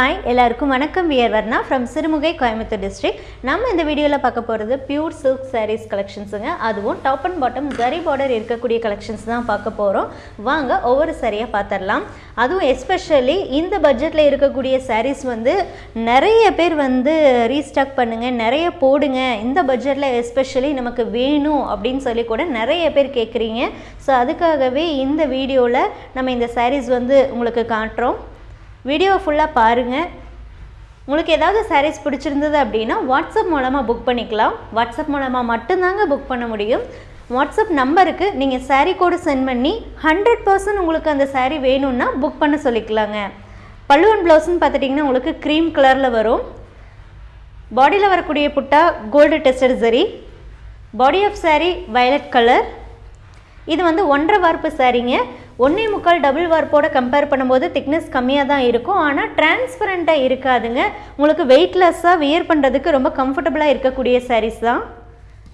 Hi எல்லாருக்கும் வணக்கம். We're Varna from Sirumugai Coimbatore district நம்ம இந்த வீடியோவில் பார்க்க போகிறது பியூர் சில்க் சாரீஸ் கலெக்ஷன்ஸுங்க அதுவும் top and bottom zari border இருக்கக்கூடிய கலெக்ஷன்ஸ் தான் பார்க்க போகிறோம் வாங்க ஒவ்வொரு சரியாக பார்த்துடலாம். அதுவும் எஸ்பெஷலி இந்த பட்ஜெட்டில் இருக்கக்கூடிய சாரீஸ் வந்து நிறைய பேர் வந்து ரீஸ்டாக் பண்ணுங்கள் நிறைய போடுங்க. இந்த பட்ஜெட்டில் எஸ்பெஷலி நமக்கு வேணும் அப்படின்னு சொல்லி கூட நிறைய பேர் கேட்குறீங்க ஸோ அதுக்காகவே இந்த வீடியோவில் நம்ம இந்த சாரீஸ் வந்து உங்களுக்கு காட்டுறோம். வீடியோ ஃபுல்லாக பாருங்கள் உங்களுக்கு ஏதாவது சாரீஸ் பிடிச்சிருந்தது அப்படின்னா வாட்ஸ்அப் மூலமாக புக் பண்ணிக்கலாம். வாட்ஸ்அப் மூலமாக மட்டும்தாங்க புக் பண்ண முடியும். வாட்ஸ்அப் நம்பருக்கு நீங்கள் சாரீ கோடு சென்ட் பண்ணி ஹண்ட்ரட் பர்சன்ட் உங்களுக்கு அந்த சாரீ வேணும்னா புக் பண்ண சொல்லிக்கலாங்க. பல்லுவன் ப்ளவுஸ்ன்னு பார்த்துட்டிங்கன்னா உங்களுக்கு க்ரீம் கலரில் வரும். பாடியில் வரக்கூடிய butta gold tested zari body of saree violet colour இது வந்து ஒன்றரை வார்ப்பு சாரீங்க ஒன்றே முக்கால் டபுள் வார்ப்போட கம்பேர் பண்ணும்போது திக்னஸ் கம்மியாக தான் இருக்கும் ஆனால் டிரான்ஸ்பரண்ட்டாக இருக்காதுங்க. உங்களுக்கு வெயிட்லெஸ்ஸாக வியர் பண்ணுறதுக்கு ரொம்ப கம்ஃபர்டபுளாக இருக்கக்கூடிய சாரீஸ் தான்.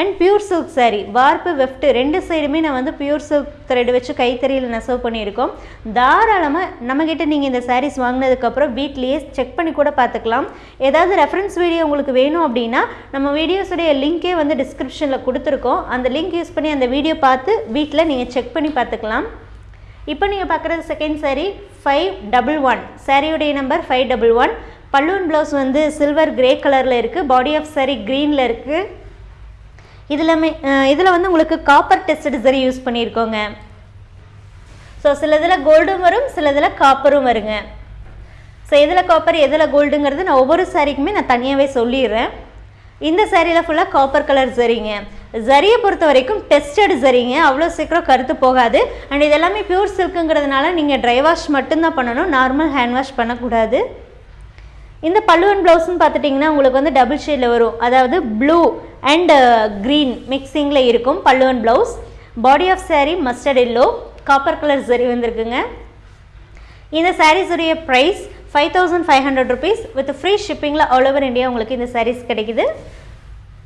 அண்ட் பியூர் சில்க் சாரீ வார்ப்பு வெஃப்ட் ரெண்டு சைடுமே நான் வந்து பியூர் சில்க் த்ரெட் வச்சு கைத்தறியில் நெசவு பண்ணியிருக்கோம். தாராளமாக நம்மக்கிட்ட நீங்கள் இந்த சாரீஸ் வாங்கினதுக்கப்புறம் வீட்லேயே செக் பண்ணி கூட பார்த்துக்கலாம். ஏதாவது ரெஃபரன்ஸ் வீடியோ உங்களுக்கு வேணும் அப்படின்னா நம்ம வீடியோஸுடைய லிங்க்கே வந்து டிஸ்கிரிப்ஷனில் கொடுத்துருக்கோம். அந்த லிங்க் யூஸ் பண்ணி அந்த வீடியோ பார்த்து வீட்டில் நீங்கள் செக் பண்ணி பார்த்துக்கலாம். இப்போ நீங்கள் பார்க்குறது second saree five double one சாரியுடைய நம்பர் ஃபைவ் டபுள் ஒன் பல்லூன் ப்ளவுஸ் வந்து சில்வர் கிரே கலரில் இருக்குது பாடி ஆஃப் saree க்ரீனில் இருக்குது இதில் இதில் வந்து உங்களுக்கு காப்பர் டெஸ்ட் சரி யூஸ் பண்ணியிருக்கோங்க ஸோ சில இதில் கோல்டும் வரும் சில இதில் காப்பரும் வருங்க. ஸோ எதில் காப்பர் எதில் கோல்டுங்கிறது நான் ஒவ்வொரு சாரிக்குமே நான் தனியாகவே சொல்லிடுறேன். இந்த சேரீயில் ஃபுல்லாக காப்பர் கலர் சரிங்க. ஜரியை பொறுத்த வரைக்கும் டெஸ்டட் சரிங்க. அவ்வளோ சீக்கிரம் கருத்து போகாது. அண்ட் இதெல்லாமே பியூர் சில்க்குங்கிறதுனால நீங்கள் ட்ரை வாஷ் மட்டும்தான் பண்ணணும். நார்மல் ஹேண்ட் வாஷ் பண்ணக்கூடாது. இந்த பல்லுவன் ப்ளவுஸ்னு பார்த்துட்டிங்கன்னா உங்களுக்கு வந்து டபுள் ஷேடில் வரும். அதாவது ப்ளூ அண்ட் க்ரீன் மிக்சிங்கில் இருக்கும் பல்லுவன் blouse body of saree mustard yellow copper colour zari வந்திருக்குங்க. இந்த சாரீஸுடைய price five thousand five hundred rupees with free ஷிப்பிங்கில் all over India உங்களுக்கு இந்த sarees கிடைக்குது.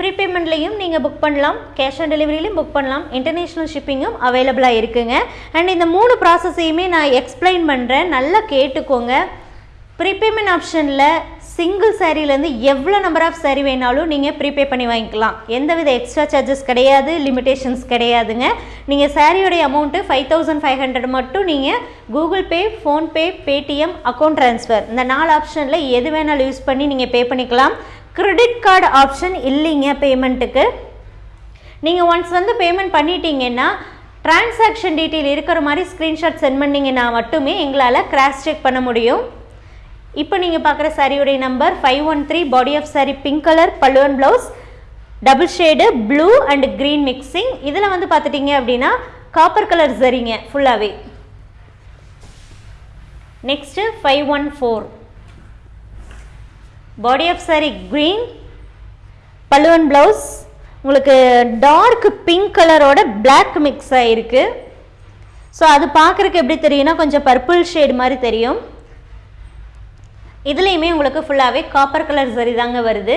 ப்ரீபேமெண்ட்லேயும் நீங்கள் புக் பண்ணலாம். கேஷ் ஆன் டெலிவரியிலையும் புக் பண்ணலாம். இன்டர்நேஷ்னல் ஷிப்பிங்கும் அவைலபிளாக இருக்குங்க. அண்ட் இந்த மூணு ப்ராசஸையுமே நான் எக்ஸ்பிளைன் பண்ணுறேன் நல்லா கேட்டுக்கோங்க. ப்ரீபேமெண்ட் ஆப்ஷனில் சிங்கிள் சாரீலேருந்து எவ்வளோ நம்பர் ஆஃப் சாரீ வேணாலும் நீங்கள் ப்ரீபே பண்ணி வாங்கிக்கலாம். எந்தவித எக்ஸ்ட்ரா சார்ஜஸ் கிடையாது லிமிடேஷன்ஸ் கிடையாதுங்க. நீங்கள் சாரியோடைய amount five thousand five hundred மட்டும் நீங்கள் Google Pay PhonePe Paytm account transfer இந்த நாலு ஆப்ஷனில் எது வேணாலும் யூஸ் பண்ணி நீங்கள் பே பண்ணிக்கலாம். கிரெடிட் கார்டு ஆப்ஷன் இல்லைங்க பேமெண்ட்டுக்கு நீங்கள் ஒன்ஸ் வந்து பேமெண்ட் பண்ணிட்டீங்கன்னா டிரான்சாக்ஷன் டீட்டெயில் இருக்கிற மாதிரி ஸ்க்ரீன்ஷாட் சென்ட் பண்ணிங்கன்னா மட்டுமே எங்களால் கிராஸ் செக் பண்ண முடியும். இப்போ நீங்கள் பார்க்குற சாரியுடைய number five one three body of saree pink colour பல்லுவன் blouse double shade blue and green mixing இதில் வந்து பார்த்துட்டிங்க அப்படின்னா காப்பர் கலர் சரிங்க ஃபுல்லாகவே next five one four body of saree green பல்லுவன் ப்ளவுஸ் உங்களுக்கு டார்க் பிங்க் கலரோட பிளாக் மிக்ஸ் ஆகிருக்கு ஸோ அது பார்க்குறக்கு எப்படி தெரியும்னா கொஞ்சம் பர்பிள் ஷேடு மாதிரி தெரியும். இதுலேயுமே உங்களுக்கு ஃபுல்லாகவே காப்பர் கலர் சரி தாங்க வருது.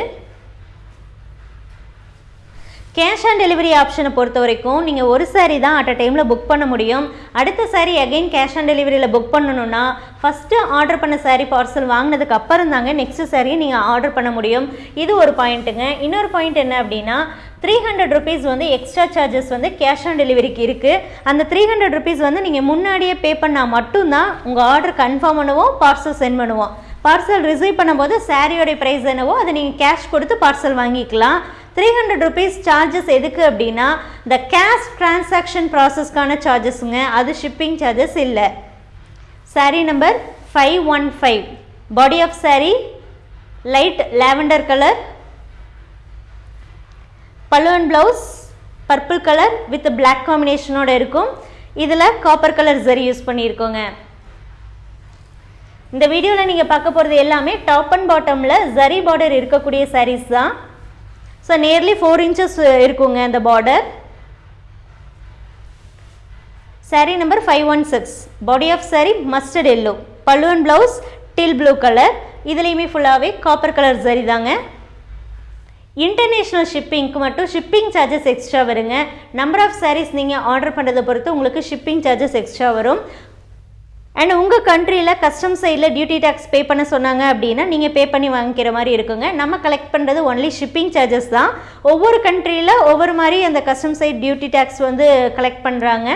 கேஷ் ஆன் டெலிவரி ஆப்ஷனை பொறுத்த வரைக்கும் நீங்கள் ஒரு சாரீ தான் அட் அ டைமில் புக் பண்ண முடியும். அடுத்த சாரீ அகைன் கேஷ் ஆன் டெலிவரியில் புக் பண்ணணும்னா ஃபஸ்ட்டு ஆர்டர் பண்ண சாரீ பார்சல் வாங்கினதுக்கு அப்புறம் தாங்க நெக்ஸ்ட் சாரியை நீங்கள் ஆர்டர் பண்ண முடியும். இது ஒரு பாயிண்ட்டுங்க இன்னொரு பாயிண்ட் என்ன அப்படின்னா த்ரீ ஹண்ட்ரட் ருபீஸ் வந்து எக்ஸ்ட்ரா சார்ஜஸ் வந்து கேஷ் ஆன் டெலிவரிக்கு இருக்குது அந்த த்ரீ ஹண்ட்ரட் ருபீஸ் வந்து நீங்கள் முன்னாடியே பே பண்ணால் மட்டும்தான் உங்கள் ஆர்டர் கன்ஃபார்ம் பண்ணுவோம் பார்சல் சென்ட் பண்ணுவோம். பார்சல் ரிசீவ் பண்ணும்போது சாரியோடைய ப்ரைஸ் என்னவோ அதை நீங்கள் கேஷ் கொடுத்து பார்சல் வாங்கிக்கலாம். த்ரீ ஹண்ட்ரட் ருபீஸ் சார்ஜஸ் எதுக்கு அப்படின்னா இந்த கேஷ் டிரான்சாக்ஷன் ப்ராசஸ்க்கான சார்ஜஸுங்க அது ஷிப்பிங் சார்ஜஸ் இல்லை. Sari number five one five body of sari light lavender colour பல்லுவன் blouse purple colour with black காம்பினேஷனோட இருக்கும். இதில் காப்பர் கலர் சரி யூஸ் பண்ணியிருக்கோங்க இந்த வீடியோவில் நீங்கள் பார்க்க போகிறது எல்லாமே டாப் அண்ட் பாட்டமில் ஜரி பார்டர் இருக்கக்கூடிய சாரீஸ் தான். ஸோ நியர்லி ஃபோர் இன்ச்சஸ் இருக்குங்க அந்த border saree number five one six body of saree mustard yellow பல்லுவன் ப்ளவுஸ் டில் ப்ளூ கலர் இதுலேயுமே ஃபுல்லாகவே காப்பர் கலர் சரி தாங்க. இன்டர்நேஷ்னல் ஷிப்பிங்க்கு மட்டும் ஷிப்பிங் சார்ஜஸ் எக்ஸ்ட்ரா வருங்க. நம்பர் ஆஃப் சாரீஸ் நீங்கள் ஆர்டர் பண்ணுறதை பொறுத்து உங்களுக்கு ஷிப்பிங் சார்ஜஸ் எக்ஸ்ட்ரா வரும். அண்ட் உங்கள் கண்ட்ரியில் கஸ்டம் சைடில் டியூட்டி டேக்ஸ் பே பண்ண சொன்னாங்க அப்படின்னா நீங்கள் பே பண்ணி வாங்கிக்கிற மாதிரி இருக்குங்க. நம்ம கலெக்ட் பண்ணுறது ஒன்லி ஷிப்பிங் சார்ஜஸ் தான். ஒவ்வொரு கண்ட்ரியில் ஒவ்வொரு மாதிரி அந்த கஸ்டம் சைட் டியூட்டி டேக்ஸ் வந்து கலெக்ட் பண்ணுறாங்க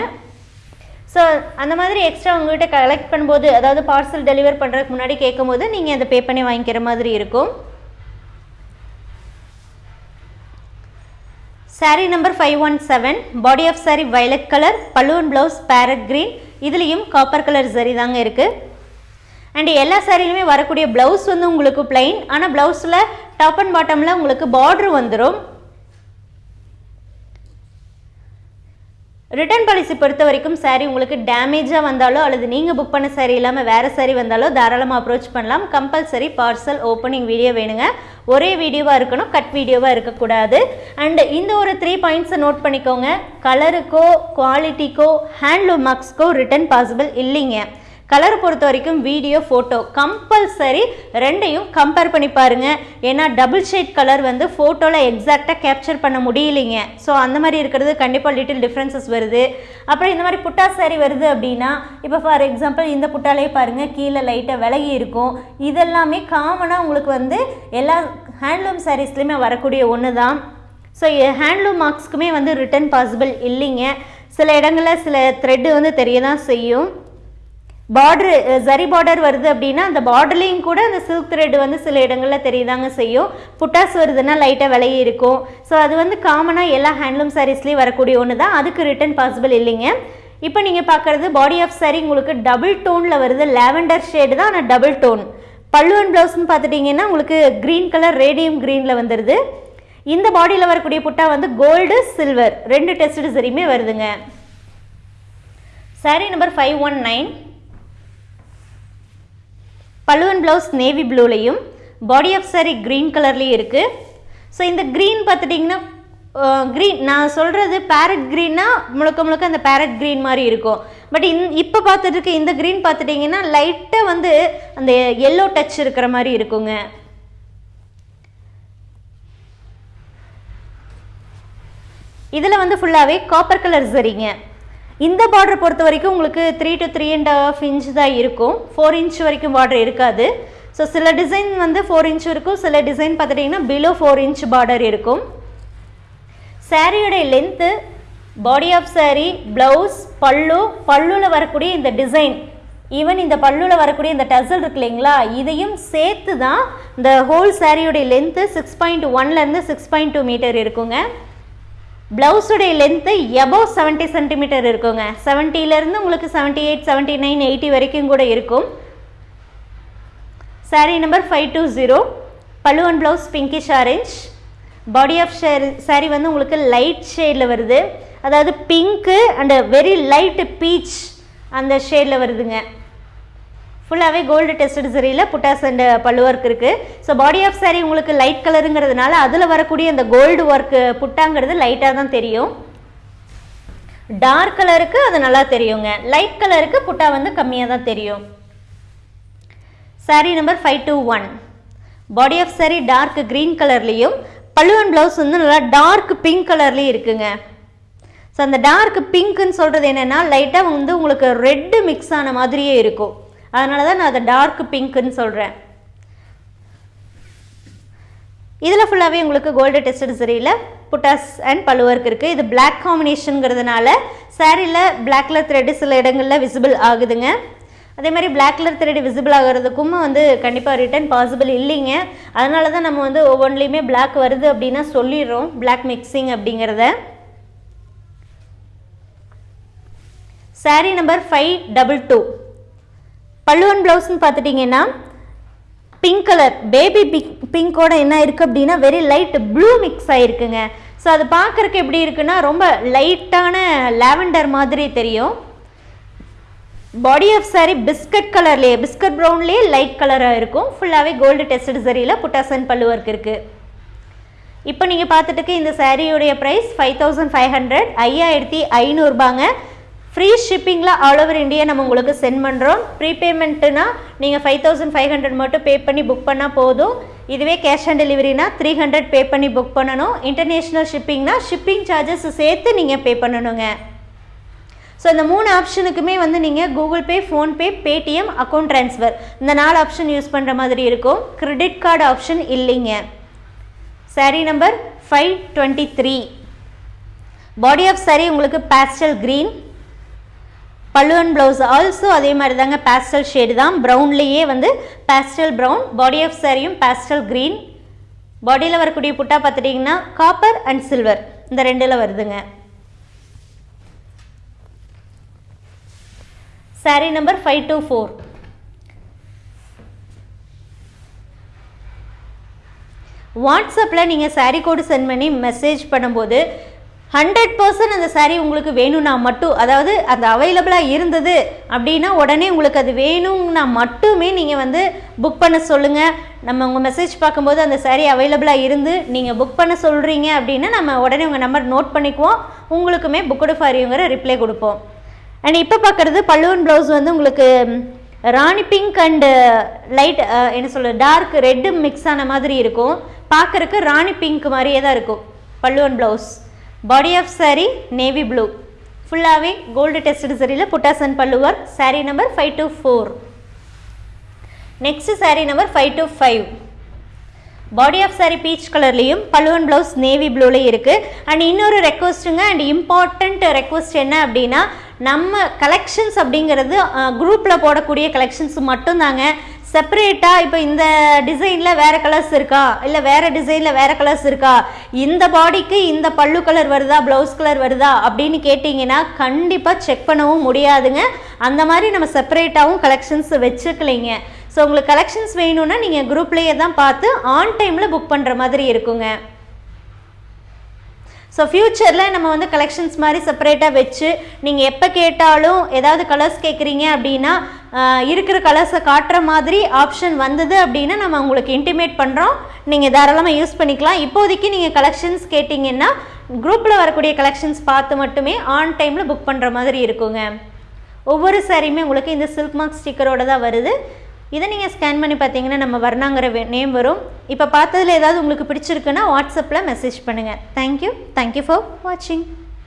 ஸோ அந்த மாதிரி எக்ஸ்ட்ரா உங்கள்கிட்ட கலெக்ட் பண்ணும்போது அதாவது பார்சல் டெலிவர் பண்ணுறதுக்கு முன்னாடி கேட்கும்போது நீங்கள் அதை பே பண்ணி வாங்கிக்கிற மாதிரி இருக்கும். Saree number five one seven body of saree violet colour balloon blouse parrot green இதுலேயும் காப்பர் கலர் சரி தாங்க இருக்குது அண்ட் எல்லா சாரிலுமே வரக்கூடிய ப்ளவுஸ் வந்து உங்களுக்கு பிளைன் ஆனால் ப்ளவுஸில் டாப் அண்ட் பாட்டமில் உங்களுக்கு பார்ட்ரு வந்துடும் ரிட்டர்ன் பாலிசி பொறுத்த வரைக்கும் சாரீ உங்களுக்கு டேமேஜாக வந்தாலோ அல்லது நீங்கள் புக் பண்ண சாரீ இல்லாமல் வேறு சாரீ வந்தாலோ தாராளமாக அப்ரோச் பண்ணலாம். கம்பல்சரி பார்சல் ஓப்பனிங் வீடியோ வேணுங்க. ஒரே வீடியோவாக இருக்கணும் கட் வீடியோவாக இருக்கக்கூடாது. அண்டு இந்த ஒரு த்ரீ பாயிண்ட்ஸை நோட் பண்ணிக்கோங்க. கலருக்கோ குவாலிட்டிக்கோ ஹேண்ட்லூம் மார்க்ஸ்க்கோ ரிட்டன் பாசிபிள் இல்லைங்க. கலர் பொறுத்த வரைக்கும் வீடியோ ஃபோட்டோ கம்பல்சரி ரெண்டையும் கம்பேர் பண்ணி பாருங்கள் ஏன்னா டபுள் ஷேட் கலர் வந்து ஃபோட்டோவில் எக்ஸாக்டாக கேப்சர் பண்ண முடியலைங்க. ஸோ அந்த மாதிரி இருக்கிறது கண்டிப்பாக லிட்டில் டிஃப்ரென்சஸ் வருது. அப்புறம் இந்த மாதிரி புட்டா சாரி வருது அப்படின்னா இப்போ ஃபார் எக்ஸாம்பிள் இந்த புட்டாலே பாருங்கள் கீழே லைட்டாக விலகி இருக்கும். இதெல்லாமே காமனாக உங்களுக்கு வந்து எல்லா ஹேண்ட்லூம் சாரீஸ்லையுமே வரக்கூடிய ஒன்று தான் ஸோ ஹேண்ட்லூம் மார்க்ஸ்க்குமே வந்து ரிட்டர்ன் பாசிபிள் இல்லைங்க. சில இடங்களில் சில த்ரெட்டு வந்து தெரிய தான் செய்யும். பார்டரு ஜரி பார்டர் வருது அப்படின்னா அந்த பார்டர்லேயும் கூட அந்த சில்க் த்ரெட் வந்து சில இடங்களில் தெரியுதாங்க செய்யும். புட்டாஸ் வருதுன்னா லைட்டாக விலையே இருக்கும். ஸோ அது வந்து காமனாக எல்லா ஹேண்ட்லூம் சாரீஸ்லேயும் வரக்கூடிய ஒன்று தான் அதுக்கு ரிட்டர்ன் பாசிபிள் இல்லைங்க. இப்போ நீங்கள் பார்க்குறது பாடி ஆஃப் சாரி உங்களுக்கு டபுள் டோனில் வருது. லாவெண்டர் ஷேடு தான் ஆனால் டபுள் டோன் பல்லு அண்ட் ப்ளவுஸ்னு பார்த்துட்டிங்கன்னா உங்களுக்கு க்ரீன் கலர் ரேடியம் க்ரீனில் வந்துடுது இந்த பாடியில் வரக்கூடிய புட்டா வந்து கோல்டு சில்வர் ரெண்டு டெஸ்ட் சரியுமே வருதுங்க. Saree number five one nine பல்லுவன் ப்ளவுஸ் நேவி ப்ளூலையும் பாடி ஆஃப் சாரி க்ரீன் கலர்லேயும் இருக்குது ஸோ இந்த க்ரீன் பார்த்துட்டிங்கன்னா க்ரீன் நான் சொல்கிறது பேரட் க்ரீன்னா முழுக்க முழுக்க அந்த பேரட் க்ரீன் மாதிரி இருக்கும். பட் இந் இப்போ பார்த்துட்டு இருக்க இந்த க்ரீன் பார்த்துட்டிங்கன்னா லைட்டாக வந்து அந்த எல்லோ டச் இருக்கிற மாதிரி இருக்குங்க. இதில் வந்து ஃபுல்லாகவே காப்பர் கலர் சரிங்க இந்த பார்டர் பொறுத்த வரைக்கும் உங்களுக்கு three to three and half inch தான் இருக்கும். ஃபோர் இன்ச் வரைக்கும் பார்டர் இருக்காது. ஸோ சில டிசைன் வந்து ஃபோர் இன்ச் இருக்கும். சில டிசைன் பார்த்துட்டிங்கன்னா பிலோ ஃபோர் இன்ச் பார்டர் இருக்கும். சாரியோடைய length body of saree blouse pallu பல்லுவில் வரக்கூடிய இந்த டிசைன் ஈவன் இந்த பல்லுவில் வரக்கூடிய இந்த டசல் இருக்கு இல்லைங்களா? இதையும் சேர்த்து தான் இந்த ஹோல் சாரியோடைய லென்த்து சிக்ஸ் பாயிண்ட் ஒன்லேருந்து சிக்ஸ் பாயிண்ட் டூ மீட்டர் இருக்குங்க. ப்ளவுஸுடைய லென்த்து எபோவ் செவன்ட்டி சென்டிமீட்டர் இருக்குங்க. செவன்ட்டிலேருந்து உங்களுக்கு seventy eight seventy nine eighty வரைக்கும் கூட இருக்கும். Saree number five two zero பல்லுவன் blouse pinkish orange body of share saree வந்து உங்களுக்கு லைட் ஷேடில் வருது. அதாவது pink and very light peach அந்த ஷேடில் வருதுங்க. ஃபுல்லாகவே gold tested சரியில் buttas and pallu work இருக்குது ஸோ பாடி ஆஃப் சாரி உங்களுக்கு லைட் கலருங்கிறதுனால அதில் வரக்கூடிய அந்த கோல்டு ஒர்க்கு uh, புட்டாங்கிறது லைட்டாக தான் தெரியும். டார்க் கலருக்கு அது நல்லா தெரியுங்க. லைட் கலருக்கு புட்டா வந்து கம்மியாக தான் தெரியும். Saree number five two one body of saree dark green கலர்லேயும் பல்லுவன் ப்ளவுஸ் வந்து நல்லா டார்க் பிங்க் கலர்லேயும் இருக்குங்க. ஸோ அந்த டார்க் பிங்க்குன்னு சொல்கிறது என்னென்னா லைட்டாக வந்து உங்களுக்கு ரெட்டு மிக்ஸ் ஆன மாதிரியே இருக்கும். அதனால தான் நான் அதை டார்க் பிங்க்குன்னு சொல்கிறேன் இதில் ஃபுல்லாகவே உங்களுக்கு கோல்டு டெஸ்டட் சரியில் புட்டாஸ் அண்ட் பழுவர்க் இருக்குது இது பிளாக் காம்பினேஷனுங்கிறதுனால சாரியில் பிளாக் கலர் த்ரெட்டு சில இடங்களில் விசிபிள் ஆகுதுங்க. அதே மாதிரி பிளாக் கலர் த்ரெட் விசிபிள் ஆகிறதுக்கும் வந்து கண்டிப்பாக ரிட்டர்ன் பாசிபிள் இல்லைங்க. அதனால தான் நம்ம வந்து ஒவ்வொன்றிலையுமே பிளாக் வருது அப்படின்னா சொல்லிடுறோம். பிளாக் மிக்சிங் அப்படிங்கிறத. Saree number five double two பல்லுவன் ப்ளவுஸ்ன்னு பார்த்துட்டிங்கன்னா பிங்க் கலர் பேபி பிங்க் பிங்கோட என்ன இருக்குது அப்படின்னா வெரி லைட் ப்ளூ மிக்ஸ் ஆகிருக்குங்க ஸோ அது பார்க்குறக்கு எப்படி இருக்குன்னா ரொம்ப லைட்டான லாவெண்டர் மாதிரி தெரியும். பாடி ஆஃப் சாரி பிஸ்கட் கலர்லேயே பிஸ்கட் ப்ரௌன்லேயே லைட் கலராக இருக்கும். ஃபுல்லாகவே கோல்டு டெஸ்டட் சரியில் புட்டாசன் பல்லு ஒர்க் இருக்குது இப்போ நீங்கள் பார்த்துட்டுக்கு இந்த சாரியுடைய price five thousand five hundred ஐயாயிரத்தி ஐநூறுபாங்க. ஃப்ரீ ஷிப்பிங்கில் ஆல் ஓவர் இந்தியா நம்ம உங்களுக்கு சென்ட் பண்ணுறோம் ப்ரீபேமெண்ட்டுனா நீங்கள் ஃபைவ் தௌசண்ட் ஃபைவ் ஹண்ட்ரட் மட்டும் பே பண்ணி புக் பண்ணால் போதும். இதுவே கேஷ் ஆன் டெலிவரினா த்ரீ ஹண்ட்ரட் பே பண்ணி புக் பண்ணணும். இன்டர்நேஷ்னல் ஷிப்பிங்னா ஷிப்பிங் சார்ஜஸ் சேர்த்து நீங்கள் பே பண்ணணுங்க. ஸோ இந்த மூணு ஆப்ஷனுக்குமே வந்து நீங்கள் Google Pay PhonePe Paytm account transfer இந்த நாலு ஆப்ஷன் யூஸ் பண்ணுற மாதிரி இருக்கும். கிரெடிட் கார்டு ஆப்ஷன் இல்லைங்க. Saree number five twenty three body of saree உங்களுக்கு பேஸ்டல் க்ரீன் பல்லுவன் ப்ளவுஸ் ஆல்சோ அதே மாதிரி தாங்க பேஸ்டல் ஷேடு தான். ப்ரௌன்லேயே வந்து பேஸ்டல் ப்ரௌன் பாடி ஆஃப் சாரியும் பேஸ்டல் க்ரீன் பாடியில் வரக்கூடிய புட்டா பார்த்துட்டிங்கன்னா காப்பர் அண்ட் சில்வர் இந்த ரெண்டில் வருதுங்க. Saree number five two four வாட்ஸ்அப்பில் நீங்கள் சாரீ கோடு சென்ட் பண்ணி மெசேஜ் பண்ணும்போது ஹண்ட்ரட் பர்சன்ட் அந்த சாரீ உங்களுக்கு வேணும்னா மட்டும் அதாவது அது அவைலபிளாக இருந்தது அப்படின்னா உடனே உங்களுக்கு அது வேணும்னா மட்டுமே நீங்கள் வந்து புக் பண்ண சொல்லுங்கள் நம்ம உங்கள் மெசேஜ் பார்க்கும்போது அந்த சாரீ அவைலபிளாக இருந்து நீங்கள் புக் பண்ண சொல்கிறீங்க அப்படின்னா நம்ம உடனே உங்கள் நம்பர் நோட் பண்ணிக்குவோம். உங்களுக்குமே புக்குடு ஃபாரிங்கிற ரிப்ளை கொடுப்போம். அண்ட் இப்போ பார்க்குறது பல்லுவன் ப்ளவுஸ் வந்து உங்களுக்கு ராணி பிங்க் அண்டு லைட் என்ன சொல்ல டார்க் ரெட்டு மிக்ஸ் ஆன மாதிரி இருக்கும். பார்க்குறக்கு ராணி பிங்க் மாதிரியே தான் இருக்கும் பல்லுவன் blouse body of saree navy blue ஃபுல்லாகவே கோல்டு டெஸ்டட் சரியில் புட்டாசன் பல்லுவர் saree number five two four next saree number five two five body of saree peach கலர்லேயும் பல்லுவன் ப்ளவுஸ் நேவி ப்ளூலேயும் இருக்குது அண்ட் இன்னொரு ரெக்வஸ்ட்டுங்க அண்ட் இம்பார்ட்டண்ட் ரெக்வஸ்ட் என்ன அப்படின்னா நம்ம கலெக்ஷன்ஸ் அப்படிங்கிறது குரூப்பில் போடக்கூடிய கலெக்ஷன்ஸ் மட்டும்தாங்க. செப்பரேட்டாக இப்போ இந்த டிசைனில் வேறு கலர்ஸ் இருக்கா? இல்லை வேறு டிசைனில் வேறு கலர்ஸ் இருக்கா? இந்த பாடிக்கு இந்த பல்லு கலர் வருதா? ப்ளவுஸ் கலர் வருதா? அப்படின்னு கேட்டிங்கன்னா கண்டிப்பாக செக் பண்ணவும் முடியாதுங்க. அந்த மாதிரி நம்ம செப்பரேட்டாகவும் கலெக்ஷன்ஸ் வச்சுக்கலைங்க. ஸோ உங்களுக்கு கலெக்ஷன்ஸ் வேணும்னா நீங்கள் குரூப்லேயே தான் பார்த்து ஆன் டைமில் புக் பண்ணுற மாதிரி இருக்குங்க. ஸோ ஃப்யூச்சரில் நம்ம வந்து கலெக்ஷன்ஸ் மாதிரி செப்பரேட்டாக வச்சு நீங்கள் எப்போ கேட்டாலும் ஏதாவது கலர்ஸ் கேட்குறீங்க அப்படின்னா இருக்கிற கலர்ஸை காட்டுற மாதிரி ஆப்ஷன் வந்தது அப்படின்னா நம்ம உங்களுக்கு இன்டிமேட் பண்ணுறோம் நீங்கள் தாராளமாக யூஸ் பண்ணிக்கலாம். இப்போதைக்கு நீங்கள் கலெக்ஷன்ஸ் கேட்டிங்கன்னா குரூப்பில் வரக்கூடிய கலெக்ஷன்ஸ் பார்த்து மட்டுமே ஆன் டைமில் புக் பண்ணுற மாதிரி இருக்குங்க. ஒவ்வொரு சாரியுமே உங்களுக்கு இந்த சில்க் மார்க் ஸ்டிக்கரோட தான் வருது. இதை நீங்கள் ஸ்கேன் பண்ணி பார்த்தீங்கன்னா நம்ம வர்ணாங்கிற நேம் வரும். இப்போ பார்த்ததில் ஏதாவது உங்களுக்கு பிடிச்சிருக்குன்னா வாட்ஸ்அப்பில் மெசேஜ் பண்ணுங்கள் தேங்க்யூ தேங்க்யூ ஃபார் வாட்சிங்